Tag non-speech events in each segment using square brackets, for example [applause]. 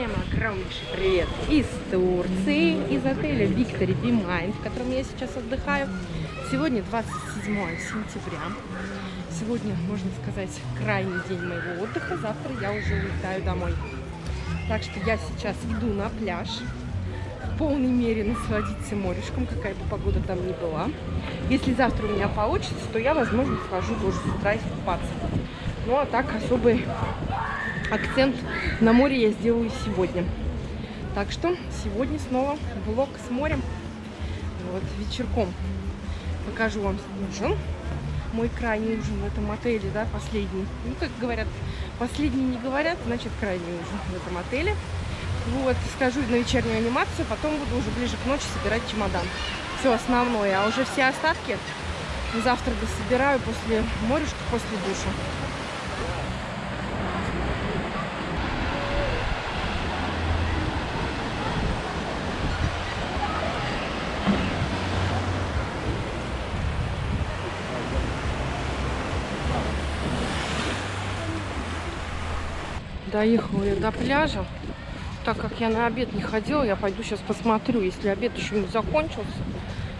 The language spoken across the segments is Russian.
Всем огромнейший привет из Турции, из отеля Victory Be Mind, в котором я сейчас отдыхаю. Сегодня 27 сентября. Сегодня, можно сказать, крайний день моего отдыха. Завтра я уже улетаю домой. Так что я сейчас иду на пляж. В полной мере насладиться морешком, какая бы погода там ни была. Если завтра у меня получится, то я, возможно, схожу тоже с утра искупаться. Ну, а так особый акцент на море я сделаю сегодня. Так что сегодня снова влог с морем. Вот, вечерком покажу вам ужин. Мой крайний ужин в этом отеле, да, последний. Ну, как говорят, последний не говорят, значит, крайний ужин в этом отеле. Вот, скажу на вечернюю анимацию, потом буду уже ближе к ночи собирать чемодан. Все основное, а уже все остатки завтра дособираю после морюшки, после душа. Доехала я до пляжа. Так как я на обед не ходила, я пойду сейчас посмотрю. Если обед еще не закончился,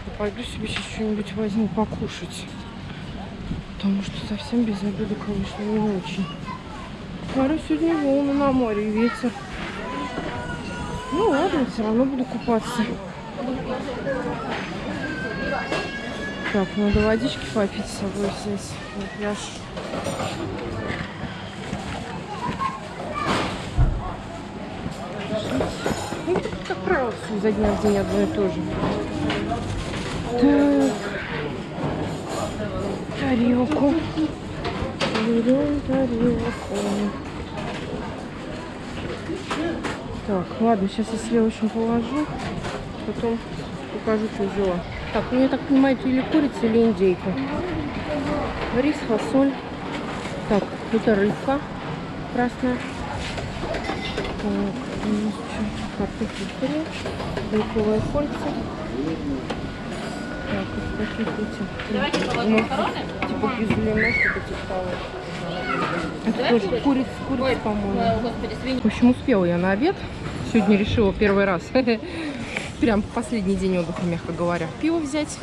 я пойду себе сейчас что-нибудь возьму покушать. Потому что совсем без обеда, конечно, не очень. Смотрю, сегодня волны на море и ветер. Ну ладно, все равно буду купаться. Так, надо водички попить с собой здесь на пляж. Ну, все изо дня в день одно и то же. Так. Тарелку. Берем тарелку. Так, ладно, сейчас я сливочную положу. Потом покажу, что взяла. Так, ну я так понимаю, это или курица, или индейка. Рис, фасоль. Так, это рыбка красная. Так, у нас что? Картофель фри, белковое кольца. Так, вот такие эти. Давайте макароны. Типа кизлина, что-то типа того. Это тоже курица, курица, по-моему. В общем, успела я на обед. Сегодня решила первый раз. [laughs] Прям последний день отдыха, мягко говоря. Пиво взять.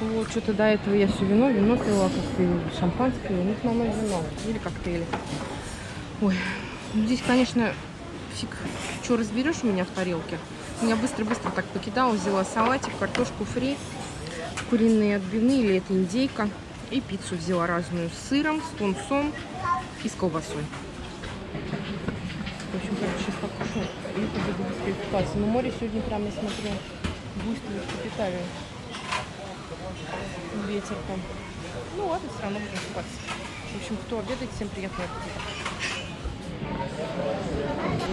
Вот, что-то до этого я все вино, вино пила, коктейли, шампанское, ну, основное вино или коктейли. Ой, здесь, конечно, фиг, что разберешь у меня в тарелке. Я быстро-быстро так покидала, взяла салатик, картошку фри, куриные отбивные, или это индейка. И пиццу взяла разную с сыром, с тунцом и с колбасой. В общем, короче, сейчас покушаю и побегу быстрее купаться. Но море сегодня прям, я смотрю, буйствует капитально. Ветер там. Ну ладно, все равно будем купаться. В общем, кто обедает, всем приятного аппетита.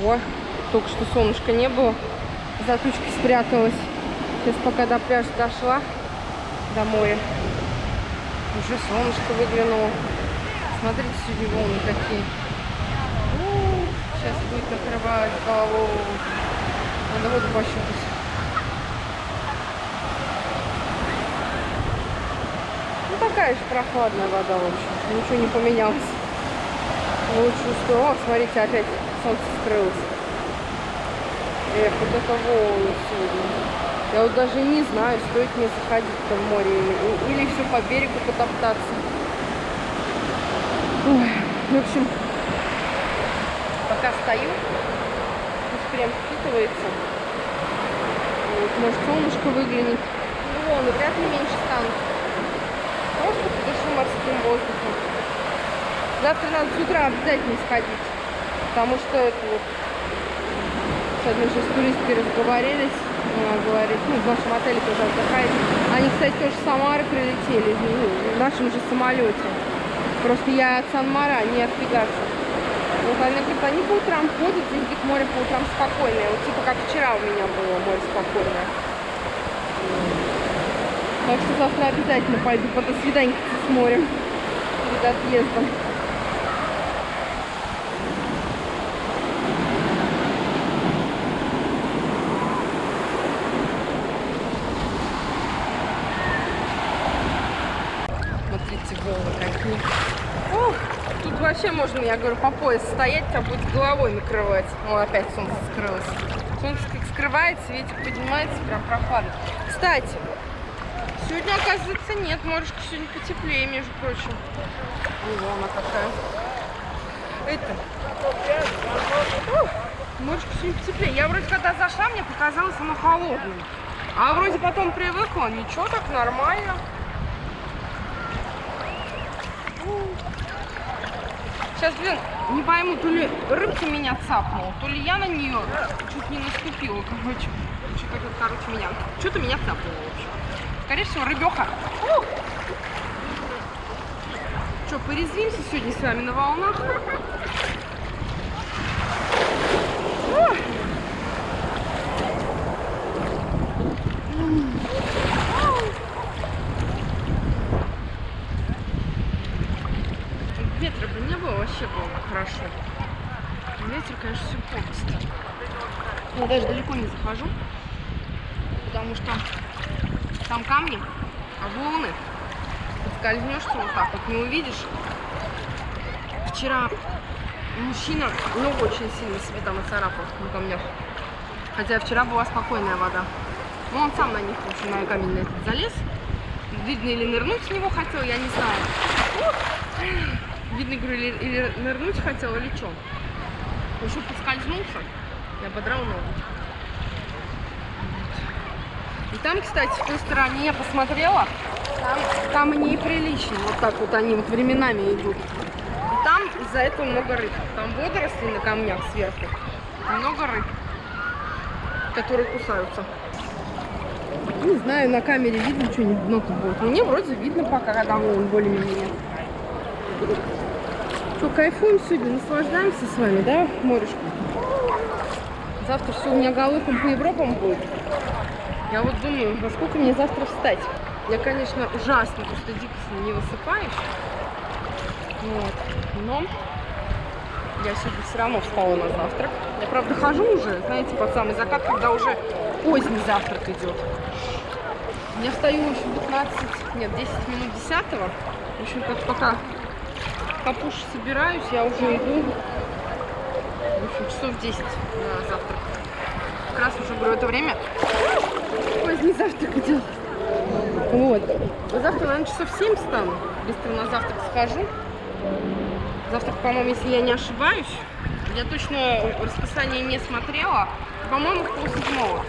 О, только что солнышка не было. За тучкой спряталась. Сейчас пока до пляжа дошла, до моря. Уже солнышко выглянуло. Смотрите, сегодня волны какие. Сейчас будет накрывать голову. Надо воду пощупать. Ну такая же прохладная вода, в общем. Ничего не поменялось. Лучше что. Смотрите, опять солнце скрылось. Эх, вот это волны сегодня. Я вот даже не знаю, стоит мне заходить-то в море или, или все по берегу потоптаться. Ой, в общем, пока стою, пусть прям впитывается. Вот, может, солнышко выглянет. Ну, волны вряд ли меньше станут. Просто подышу морским воздухом. Завтра надо с утра обязательно сходить. Потому что это вот с одной же с туристкой разговорились. Она говорит, ну, в нашем отеле тоже отдыхает. Они, кстати, тоже с Самары прилетели, в нашем же самолете. Просто я от Сан-Мара, не от Пегаса. Вот она говорит, они по утрам ходят, здесь говорит, море по утрам спокойное. Вот типа как вчера у меня было море спокойное. Так что завтра обязательно пойду по до свидания с морем. Перед отъездом. Смотрите, волны какие. Ох, тут вообще можно, я говорю, по пояс стоять, тебя будет головой накрывать. О, опять солнце скрылось. Солнце как скрывается, ветер поднимается, прям прохладно. Кстати, сегодня, оказывается, нет. Морюшка сегодня потеплее, между прочим. О, она какая. Это. Морюшка сегодня потеплее. Я вроде когда зашла, мне показалось оно холодным. А вроде потом привыкла. Ничего, так нормально. Сейчас, блин, не пойму, то ли рыбка меня цапнула, то ли я на нее чуть не наступила, короче. Что-то, короче, меня, что-то меня цапнуло, в общем. Скорее всего, рыбеха. Что, порезвимся сегодня с вами на волнах? Ух. Ветра бы не было, вообще было бы хорошо. Ветер, конечно, все портит. Я даже далеко не захожу, потому что там камни, а волны. Скользнешься вот так вот, не увидишь. Вчера мужчина ногу очень сильно себе там оцарапал на камнях. Хотя вчера была спокойная вода. Но он сам на них, в общем, на камень на этот залез. Видно, или нырнуть в него хотел, я не знаю. Видно, говорю, или, или нырнуть хотел, или что. В общем, поскользнулся и ободрал ногу. И там, кстати, в той стороне я посмотрела, там, там неприлично. Вот так вот они вот временами идут. И там из-за этого много рыб. Там водоросли на камнях сверху. Много рыб, которые кусаются. Не знаю, на камере видно что-нибудь дно тут будет. Мне вроде видно пока, когда он более-менее. Что, кайфуем сегодня, наслаждаемся с вами, да, морешка? Завтра все у меня галопом по Европам будет. Я вот думаю, во сколько мне завтра встать. Я, конечно, ужасно, просто дико не высыпаюсь. Вот. Но я сегодня все равно встала на завтрак. Я, правда, хожу уже, знаете, под самый закат, когда уже поздний завтрак идет. Я встаю еще 15, нет, 10 минут 10 -го. В общем, как пока капуш собираюсь, я уже иду. В общем, часов 10 на завтрак. Как раз уже, говорю, это время поздний завтрак идет. Вот. Завтра, наверное, часов 7 встану. Быстро на завтрак схожу. Завтрак, по-моему, если я не ошибаюсь, я точно расписание не смотрела. По-моему, пол седьмого.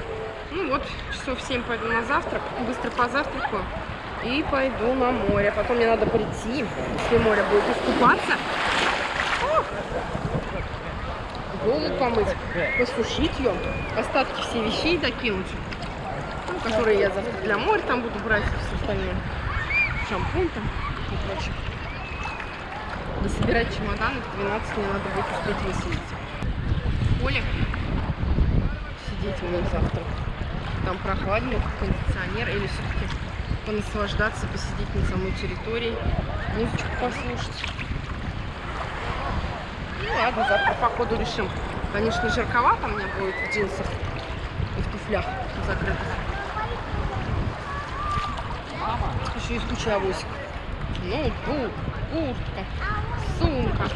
Ну вот, часов 7 пойду на завтрак, быстро позавтракаю и пойду на море. Потом мне надо прийти, если море будет, искупаться. Голову помыть, посушить ее, остатки все вещей докинуть, ну, которые я для моря там буду брать, все остальное. Шампунь там и прочее. Дособирать чемоданы, в 12 мне надо будет успеть выселить. Поле сидеть у меня завтра. Там прохладнее, кондиционер, или все-таки понаслаждаться, посидеть на самой территории, музычку послушать. Ну ладно, завтра по ходу решим. Конечно, жарковато мне будет в джинсах и в туфлях закрытых. Еще авосик. Ну, куртка, сумка.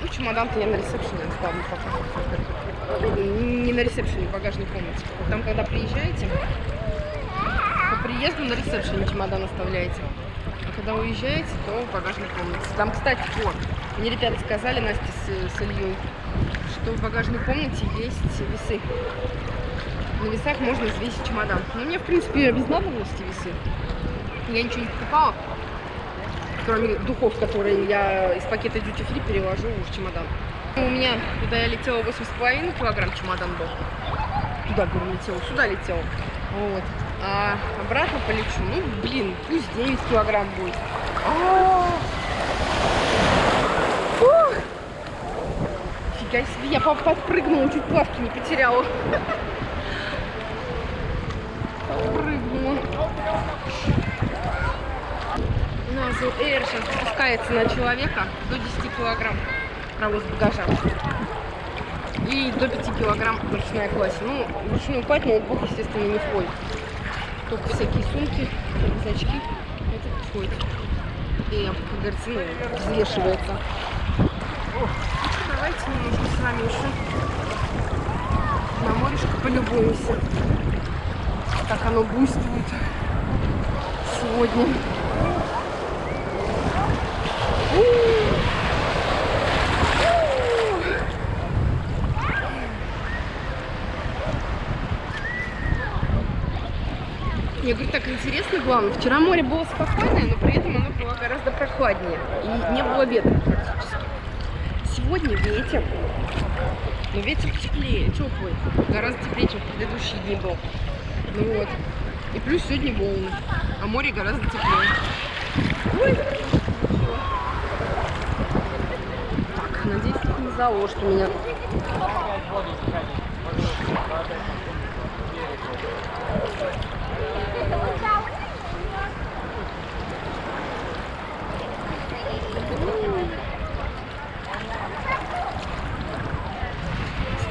Ну, чемодан-то я на ресепшене оставлю пока. Не на ресепшене, в багажной комнате. Там, когда приезжаете, по приезду на ресепшене чемодан оставляете. А когда уезжаете, то в багажной комнате. Там, кстати, вот, мне ребята сказали, Настя с, с Ильей, что в багажной комнате есть весы. На весах можно взвесить чемодан. Но мне, в принципе, без надобности весы. Я ничего не покупала кроме духов, которые я из пакета Duty Free перевожу в чемодан. У меня, куда я летела, 8,5 килограмм чемодан был. Туда, говорю, летела, сюда летела. Вот. А обратно полечу, ну, блин, пусть 9 килограмм будет. А Фига себе, я подпрыгнула, чуть плавки не потеряла. Подпрыгнула. Назу Air сейчас спускается на человека до 10 килограмм провоз багажа. И до 5 килограмм ручная классе. Ну, ручную кладь ноутбук, естественно, не входит. Только всякие сумки, рюкзачки. Это входит. И, как говорится, ну, взвешивается. Давайте немножко с вами еще на морешко полюбуемся. Как оно буйствует сегодня. Мне говорю, так интересно, главное. Вчера море было спокойное, но при этом оно было гораздо прохладнее. И не было ветра практически. Сегодня ветер. Но ветер теплее, теплый. Гораздо теплее, чем в предыдущие дни был. Ну вот. И плюс сегодня волны. А море гораздо теплее. Ой. Так, надеюсь, это не заложит меня.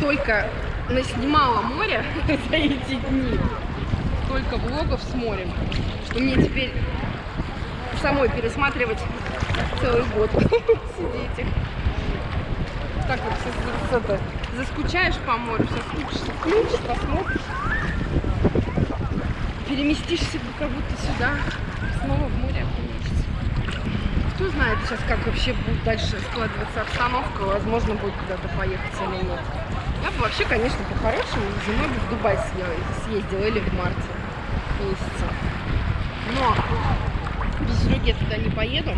Столько наснимала моря [laughs] за эти дни, столько влогов с морем, что мне теперь самой пересматривать целый год [laughs] сидеть их. Так вот, с- это, заскучаешь по морю, соскучишься, включишь, посмотришь, переместишься как будто сюда, снова в море окунешься. Кто знает сейчас, как вообще будет дальше складываться обстановка, возможно, будет куда-то поехать или нет. Вообще, конечно, по-хорошему зимой бы в Дубай съездила или в марте месяце. Но без Сереги я туда не поеду.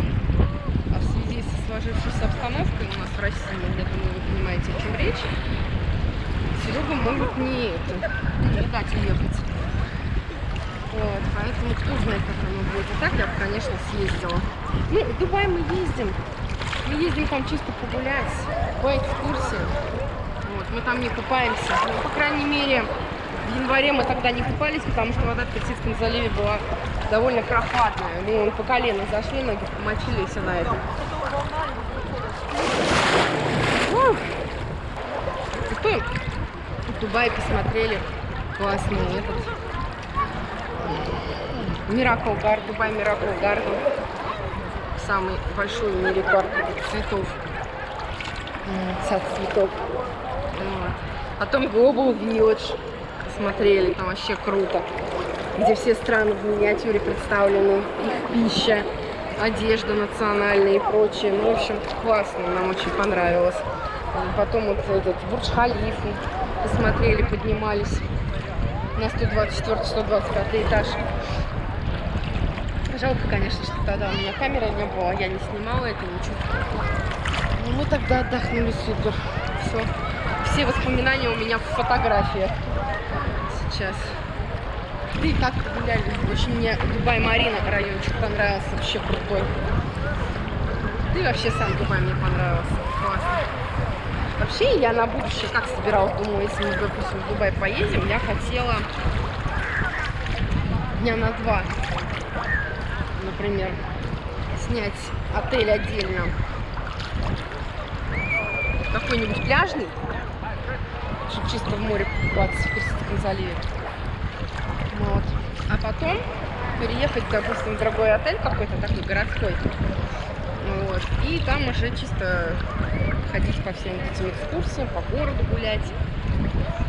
А в связи со сложившейся обстановкой у нас в России, я думаю, вы понимаете, о чем речь, Серегу могут не, это, не дать уехать. Вот, поэтому кто знает, как оно будет. А так я бы, конечно, съездила. Ну, в Дубай мы ездим. Мы ездим там чисто погулять, по экскурсии. Мы там не купаемся. Ну, по крайней мере, в январе мы тогда не купались, потому что вода в Персидском заливе была довольно прохладная. Мы по колено зашли, ноги помочили на этом. Ух. В Дубае посмотрели классный этот Миракл Гард, Дубай Миракл Гарден. Самый большой в мире парк цветов. Сад цветов. Вот. Потом Global Village смотрели, там вообще круто. Где все страны в миниатюре представлены, их пища, одежда национальная и прочее. Ну, в общем, классно, нам очень понравилось. Потом вот этот Бурдж-Халифу посмотрели, поднимались на 124-125 этаж. Жалко, конечно, что тогда у меня камеры не было, я не снимала это ничего. Но мы тогда отдохнули супер. Все. Все воспоминания у меня в фотографиях сейчас. И так гуляли. Очень мне Дубай-Марина райончик понравился, вообще крутой. Да и вообще сам Дубай мне понравился. Классно. Вообще я на будущее как собиралась, думаю, если мы, допустим, в Дубай поедем, я хотела дня на два, например, снять отель отдельно. Какой-нибудь пляжный, чисто в море купаться в Персидском заливе. Вот. А потом переехать, допустим, в другой отель какой-то такой городской. Вот. И там уже чисто ходить по всем этим экскурсиям, по городу гулять.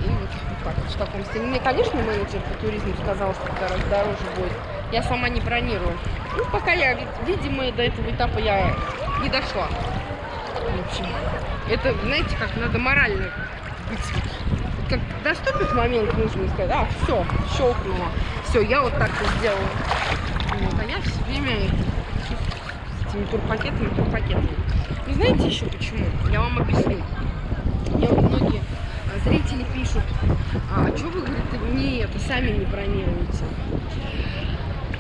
И вот, вот в таком стиле. Мне, конечно, менеджер по туризму сказал, что гораздо дороже будет. Я сама не бронирую. Ну, пока я, вид- видимо, до этого этапа я не дошла. В общем, это, знаете, как надо морально быть. Как наступит момент, нужно сказать, а, все, щелкнуло. Все, я вот так вот сделала. Вот, а я все время с этими турпакетами, турпакетами. Ну, знаете еще почему? Я вам объясню. Мне вот многие а, зрители пишут, а что вы, говорит, не это, сами не бронируете?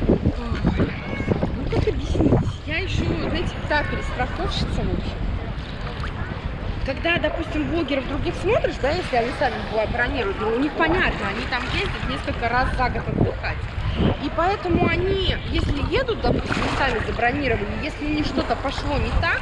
Ну, как объяснить? Я еще, знаете, та перестраховщица, в общем. Когда, допустим, блогеров других смотришь, да, если они сами бронируют, ну, у них понятно, они там ездят несколько раз за год отдыхать. И поэтому они, если едут, допустим, сами забронировали, если у них что-то пошло не так,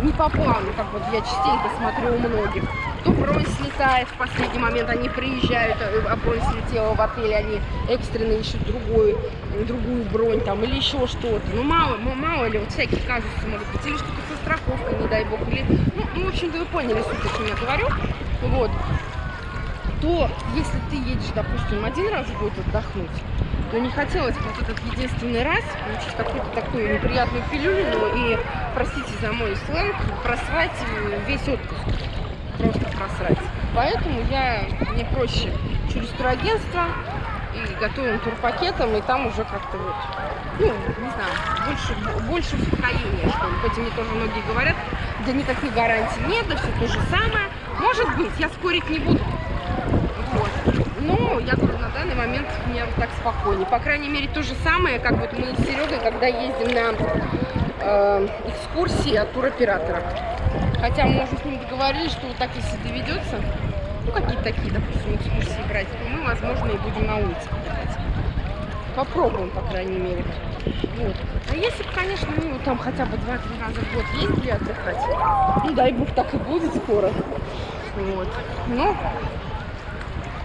не по плану, как вот я частенько смотрю у многих, то бронь слетает в последний момент, они приезжают, э, а бронь слетела в отеле, они экстренно ищут другую, другую бронь там или еще что-то. Ну, мало, мало ли, вот всякие казусы могут быть, или что-то со страховкой, не дай бог, или, ну, ну в общем-то, вы поняли суть, о чем я говорю, вот, то если ты едешь, допустим, один раз в год отдохнуть, то не хотелось бы вот этот единственный раз получить какую-то такую неприятную пилюлю и, простите за мой сленг, просрать весь отпуск. Просрать. Поэтому я, мне проще через турагентство и готовим турпакетом, и там уже как-то вот, ну, не знаю, больше, больше успокоения, что ли. Хоть мне тоже многие говорят, да никаких гарантий нет, да все то же самое. Может быть, я спорить не буду. Вот. Но я говорю, на данный момент мне вот так спокойнее. По крайней мере, то же самое, как вот мы с Серегой, когда ездим на э, экскурсии от туроператора. Хотя мы уже с ним договорились, что вот так, если доведется, ну, какие-то такие, допустим, экскурсии брать, то мы, возможно, и будем на улице отдыхать. Попробуем, по крайней мере. Вот. А если бы, конечно, ну, там хотя бы 2-3 раза в год ездили отдыхать, ну, дай бог, так и будет скоро. Вот. Но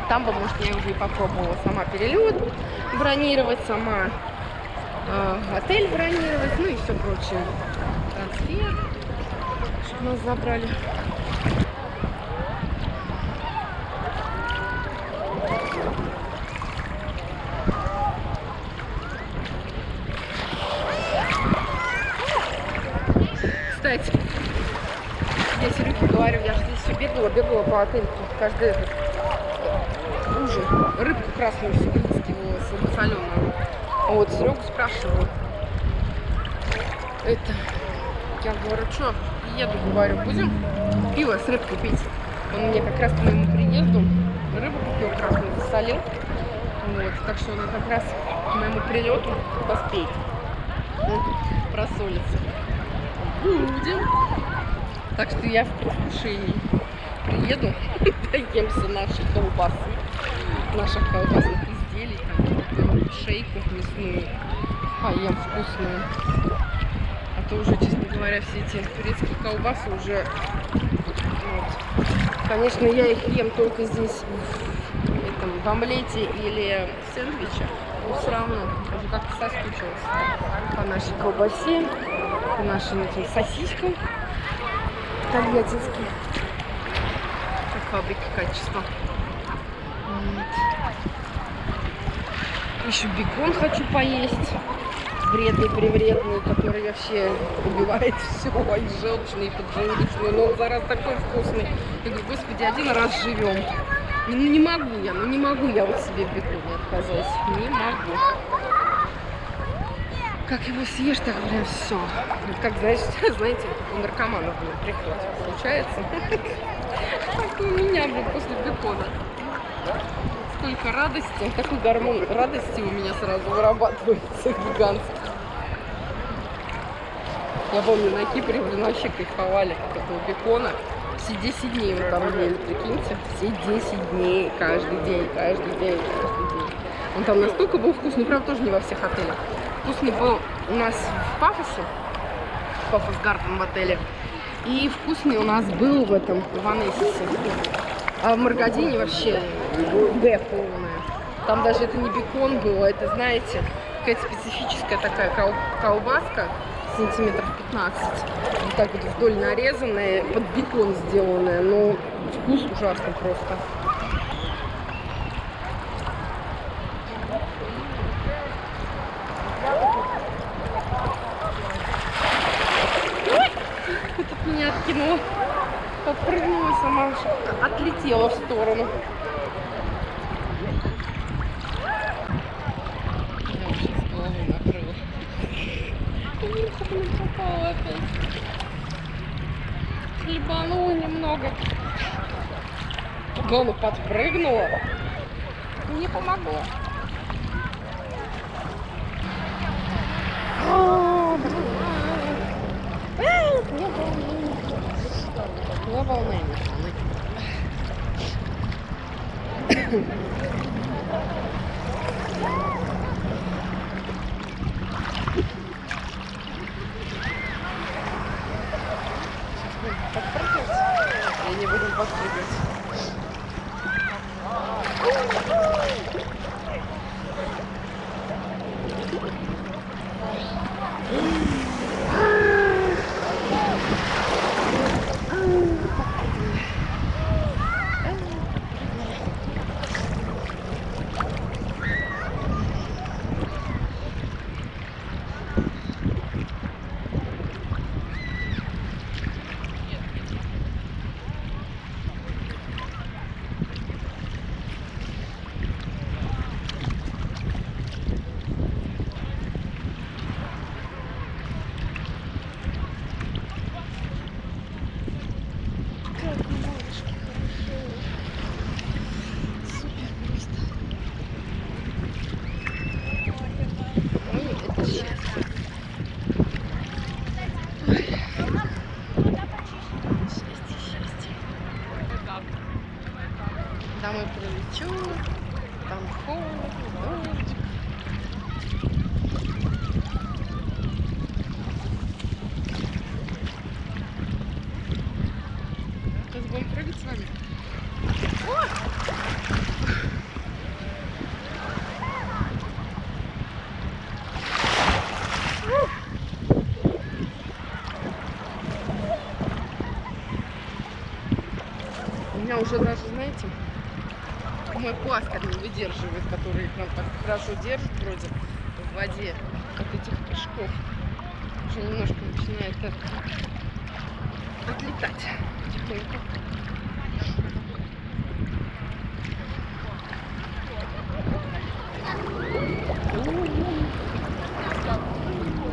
там бы, может, я уже и попробовала сама перелет бронировать, сама э, отель бронировать, ну и все прочее. Трансфер, чтобы нас забрали. Кстати, я Сереге говорю, я же здесь все по отелю, каждый этот ужин. Рыбку красную все выискивала, соленую. Вот, Серегу спрашиваю. Это, я говорю, что, еду, говорю, будем пиво с рыбкой пить? Он мне как раз к моему приезду рыбу купил красную, засолил. Вот, так что она как раз к моему прилету поспеет. Вот, просолится. Будем. Так что я в предвкушении приеду, [laughs] доемся наших колбасы, наших колбасных изделий, шейку мясную, поем вкусную. А то уже, честно говоря, все эти турецкие колбасы уже... Вот. Конечно, я их ем только здесь, в, этом, в омлете или в сэндвиче, но все равно уже как-то соскучилась по нашей колбасе, по нашим этим сосискам тольяттинским фабрики качества. Вот. Еще бекон хочу поесть. Вредный, привредный, который вообще убивает [laughs] все. И желчный, и поджелудочный. Но зараз такой вкусный. Я говорю, господи, один раз живем. Ну не могу я, ну не могу я вот себе в беконе отказать. Не могу. Как его съешь, так, блин, все. Как, знаешь, [laughs] знаете, у наркоманов, блин, приход случается. [laughs] Как у меня, блин, после бекона. Столько радости, такой гормон радости у меня сразу вырабатывается гигантский. Я помню, на Кипре, блин, вообще кайфовали от этого бекона. Все 10 дней мы там ели, прикиньте. Все 10 дней, каждый день, каждый день, каждый день. Он там настолько был вкусный, правда, тоже не во всех отелях. Вкусный был у нас в Пафосе, Пафос Гарден в отеле. И вкусный у нас был в этом, в Анессисе. А в Маргадине вообще Г полная. Там даже это не бекон было, это, знаете, какая-то специфическая такая кол колбаска, сантиметров 15. Вот так вот вдоль нарезанная, под бекон сделанная. Но вкус ужасный просто. Меня откинула. Подпрыгнула сама, отлетела в сторону. Я уже с головой накрыла. попала опять. Хлебанула немного. Главное, подпрыгнула. Не помогло. Не волнуйся. И не будем подпрыгивать. Там и пролечу, там холодно, дождь. Сейчас будем прыгать с вами. У уже даже, знаете, мой пластырь не выдерживает, который нам так хорошо держит вроде в воде от этих прыжков. Уже немножко начинает так отлетать потихоньку.